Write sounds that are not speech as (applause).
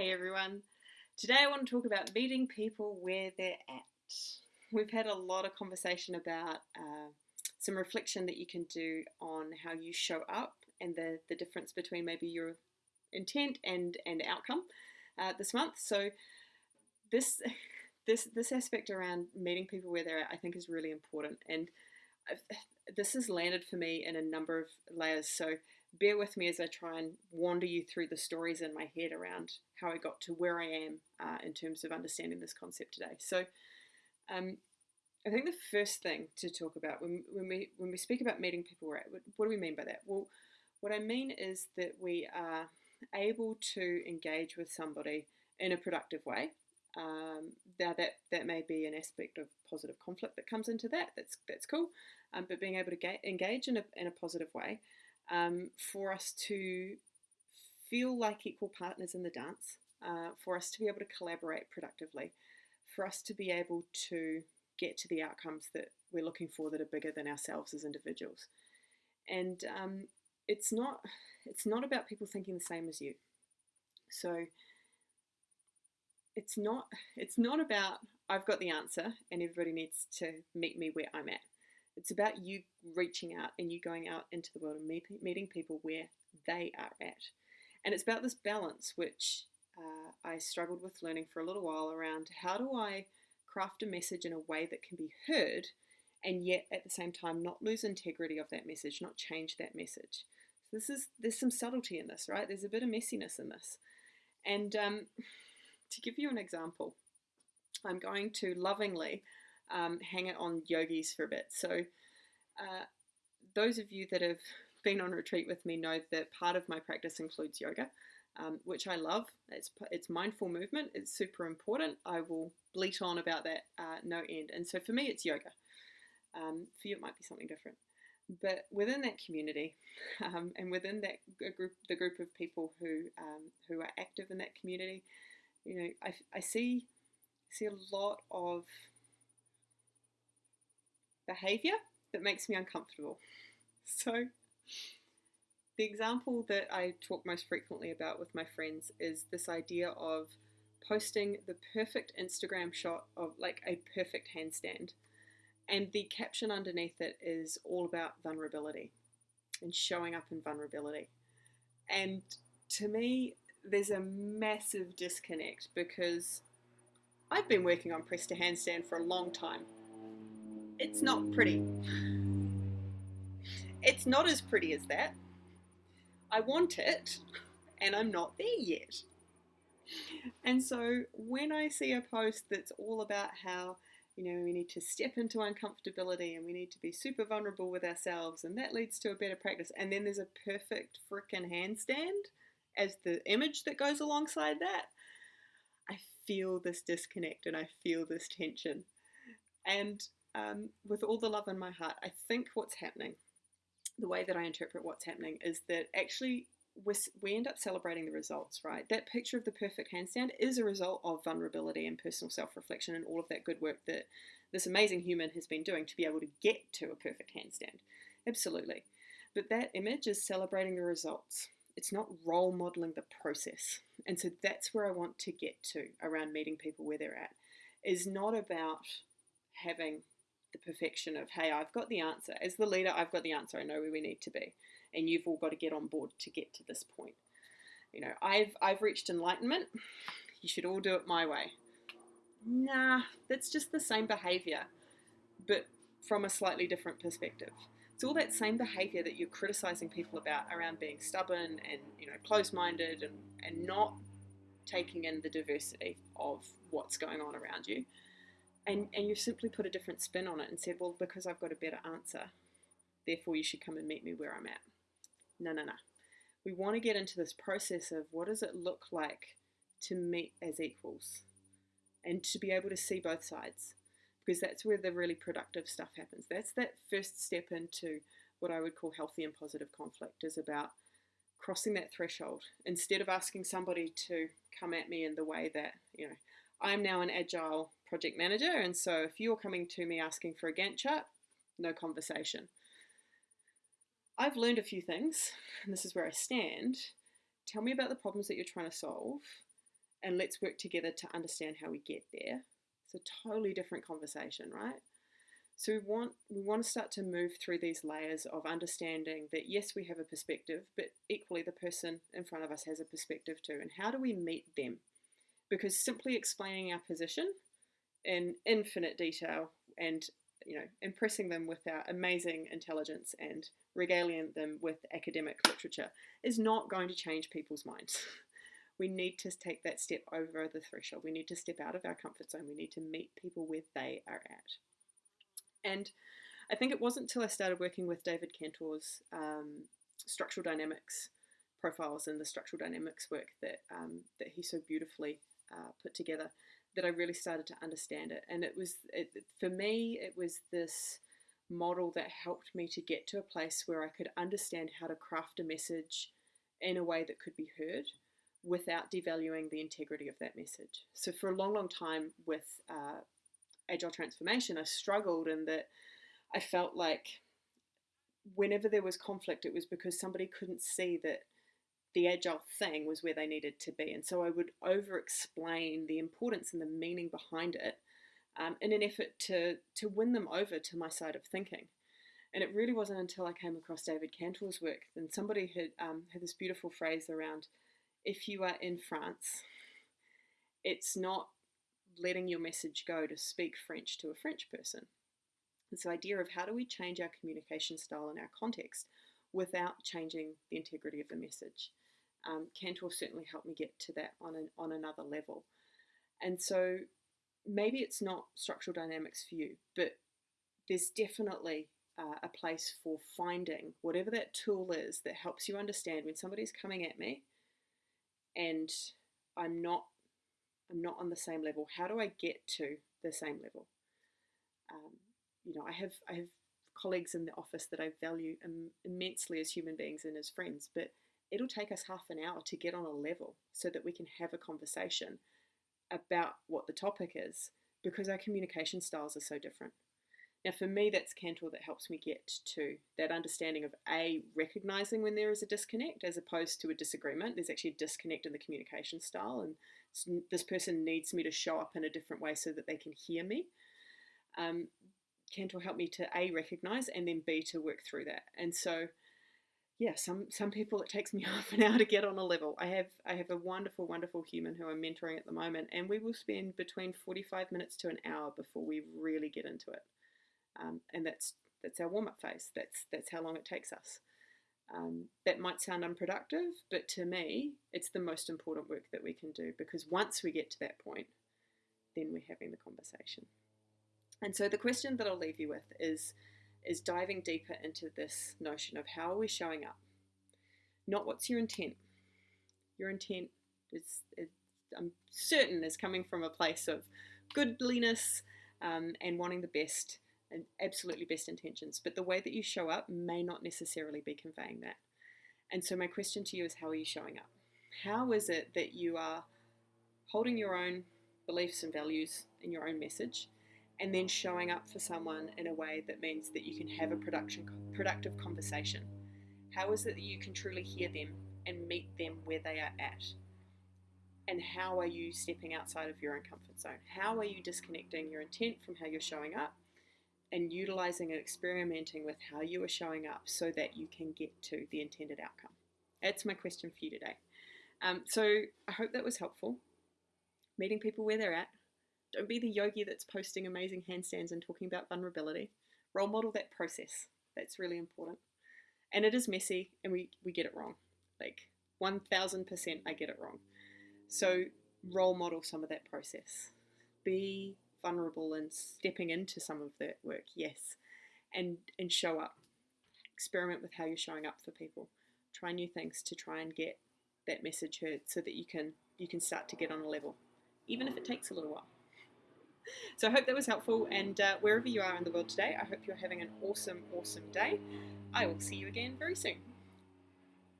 Hey everyone. Today I want to talk about meeting people where they're at. We've had a lot of conversation about uh, some reflection that you can do on how you show up and the, the difference between maybe your intent and, and outcome uh, this month. So this (laughs) this this aspect around meeting people where they're at I think is really important and I've, this has landed for me in a number of layers. So bear with me as I try and wander you through the stories in my head around how I got to where I am uh, in terms of understanding this concept today. So, um, I think the first thing to talk about when, when we when we speak about meeting people at, what do we mean by that? Well, what I mean is that we are able to engage with somebody in a productive way. Um, now that that may be an aspect of positive conflict that comes into that. That's that's cool. Um, but being able to ga- engage in a, in a positive way um, for us to feel like equal partners in the dance, uh, for us to be able to collaborate productively, for us to be able to get to the outcomes that we're looking for that are bigger than ourselves as individuals. And um, it's not it's not about people thinking the same as you. So it's not it's not about I've got the answer and everybody needs to meet me where I'm at. It's about you reaching out and you going out into the world and meet, meeting people where they are at. And it's about this balance, which uh, I struggled with learning for a little while around how do I craft a message in a way that can be heard and yet at the same time not lose integrity of that message, not change that message. So this is there's some subtlety in this, right? There's a bit of messiness in this. And um, to give you an example, I'm going to lovingly um, hang it on yogis for a bit. So, uh, those of you that have been on retreat with me know that part of my practice includes yoga, um, which I love. It's it's mindful movement. It's super important. I will bleat on about that uh, no end. And so for me, it's yoga. Um, for you, it might be something different. But within that community, (laughs) um, and within that group, the group of people who um, who are active in that community, you know, I, I see see a lot of behavior that makes me uncomfortable. So, the example that I talk most frequently about with my friends is this idea of posting the perfect Instagram shot of like a perfect handstand. And the caption underneath it is all about vulnerability and showing up in vulnerability. And to me, there's a massive disconnect because I've been working on press to handstand for a long time it's not pretty. It's not as pretty as that. I want it, and I'm not there yet. And so when I see a post that's all about how, you know, we need to step into uncomfortability and we need to be super vulnerable with ourselves, and that leads to a better practice, and then there's a perfect frickin' handstand as the image that goes alongside that, I feel this disconnect and I feel this tension. And um, with all the love in my heart, I think what's happening, the way that I interpret what's happening, is that actually we end up celebrating the results, right? That picture of the perfect handstand is a result of vulnerability and personal self reflection and all of that good work that this amazing human has been doing to be able to get to a perfect handstand. Absolutely. But that image is celebrating the results. It's not role modeling the process. And so that's where I want to get to around meeting people where they're at. Is not about having the perfection of, hey, I've got the answer. As the leader, I've got the answer. I know where we need to be. And you've all got to get on board to get to this point. You know, I've I've reached enlightenment. You should all do it my way. Nah, that's just the same behavior, but from a slightly different perspective. It's all that same behavior that you're criticizing people about around being stubborn and you know close-minded and, and not taking in the diversity of what's going on around you and and you simply put a different spin on it and said, well, because I've got a better answer, therefore you should come and meet me where I'm at. No, no, no. We want to get into this process of what does it look like to meet as equals and to be able to see both sides because that's where the really productive stuff happens. That's that first step into what I would call healthy and positive conflict is about crossing that threshold instead of asking somebody to come at me in the way that, you know, I'm now an agile project manager, and so if you're coming to me asking for a Gantt chart, no conversation. I've learned a few things, (laughs) and this is where I stand. Tell me about the problems that you're trying to solve, and let's work together to understand how we get there. It's a totally different conversation, right? So we want we want to start to move through these layers of understanding that yes, we have a perspective, but equally the person in front of us has a perspective too. And how do we meet them? Because simply explaining our position in infinite detail and you know impressing them with our amazing intelligence and regaling them with academic literature is not going to change people's minds. (laughs) we need to take that step over the threshold. We need to step out of our comfort zone. We need to meet people where they are at. And I think it wasn't until I started working with David Kantor's um, structural dynamics profiles and the structural dynamics work that um, that he so beautifully uh, put together that I really started to understand it. And it was it, for me, it was this model that helped me to get to a place where I could understand how to craft a message in a way that could be heard without devaluing the integrity of that message. So for a long, long time with uh, agile transformation, I struggled in that I felt like whenever there was conflict, it was because somebody couldn't see that the agile thing was where they needed to be. And so I would over explain the importance and the meaning behind it um, in an effort to, to win them over to my side of thinking. And it really wasn't until I came across David Kantor's work, and somebody had um, had this beautiful phrase around if you are in France, it's not letting your message go to speak French to a French person. This idea of how do we change our communication style and our context without changing the integrity of the message. Um, Kantor certainly helped me get to that on, an, on another level. And so maybe it's not structural dynamics for you, but there's definitely uh, a place for finding whatever that tool is that helps you understand when somebody's coming at me and I'm not I'm not on the same level. How do I get to the same level? Um, you know, I have I have colleagues in the office that I value Im- immensely as human beings and as friends, but it'll take us half an hour to get on a level so that we can have a conversation about what the topic is because our communication styles are so different. Now, for me, that's Kantor that helps me get to that understanding of A, recognizing when there is a disconnect as opposed to a disagreement. There's actually a disconnect in the communication style, and this person needs me to show up in a different way so that they can hear me. Um, Kantor helped me to A, recognize, and then B, to work through that. And so, yeah, some some people it takes me (laughs) half an hour to get on a level. I have I have a wonderful, wonderful human who I'm mentoring at the moment, and we will spend between 45 minutes to an hour before we really get into it um, and that's that's our warm up phase. That's that's how long it takes us. Um, that might sound unproductive, but to me, it's the most important work that we can do because once we get to that point, then we're having the conversation. And so the question that I'll leave you with is is diving deeper into this notion of how are we showing up? Not what's your intent. Your intent is, is I'm certain, is coming from a place of goodliness um, and wanting the best and absolutely best intentions, but the way that you show up may not necessarily be conveying that. And so, my question to you is how are you showing up? How is it that you are holding your own beliefs and values in your own message and then showing up for someone in a way that means that you can have a production, productive conversation? How is it that you can truly hear them and meet them where they are at? And how are you stepping outside of your own comfort zone? How are you disconnecting your intent from how you're showing up? and utilizing and experimenting with how you are showing up so that you can get to the intended outcome. That's my question for you today. Um, so I hope that was helpful. Meeting people where they're at. Don't be the yogi that's posting amazing handstands and talking about vulnerability. Role model that process. That's really important. And it is messy and we, we get it wrong. Like 1000% I get it wrong. So role model some of that process. Be vulnerable and stepping into some of that work, yes, and and show up. Experiment with how you're showing up for people. Try new things to try and get that message heard, so that you can you can start to get on a level, even if it takes a little while. So I hope that was helpful, and uh, wherever you are in the world today, I hope you're having an awesome, awesome day. I will see you again very soon.